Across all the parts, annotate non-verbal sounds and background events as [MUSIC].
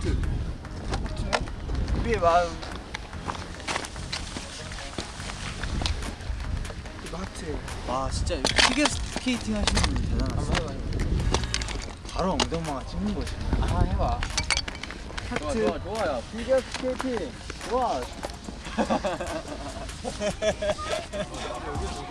하트. 우리의 마음 이거 하트. 와 진짜 피겨 스케이팅 하시는 분들 대단하다 해봐. 바로 엉덩방아 찍는 거지 아 해봐. 하트 좋아 좋아요. 피겨 스케이팅. 좋아. [LAUGHS] [LAUGHS]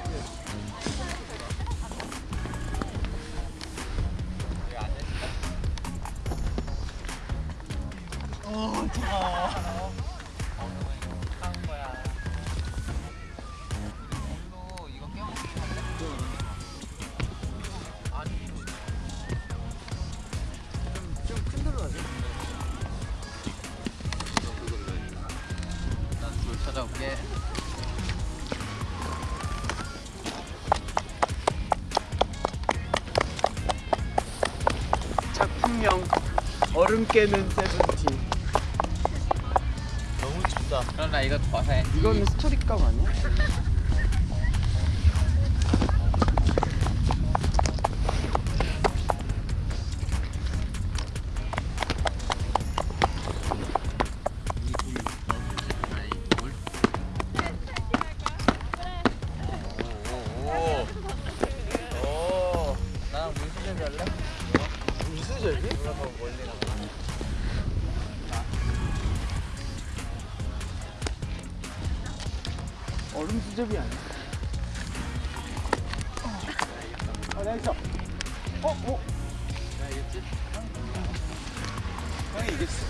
작품명 얼음 깨는 세븐틴 너무 춥다 그럼 나 이거 해. 이거는 스토리감 아니야? 나랑 할래? 무수절기? 누가 더 멀리 나 얼음 수제비 아니야? 어, 나 있어. 어, 어. 나 이겼지? 형이 이겼어.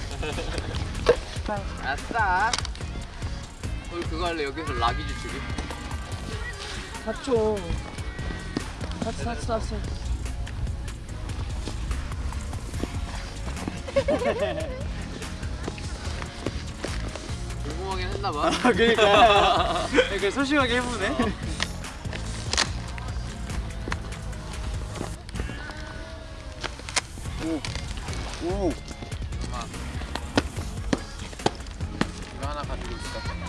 아싸. 우리 그거 할래 여기서 라기주 주기. 사초. 사초, 사초, 사초. 하긴 했나 봐. 아, [LAUGHS] 그니까. 이렇게 소심하게 해보네. 오. 오. 엄마. 이거 하나 가지고 있어.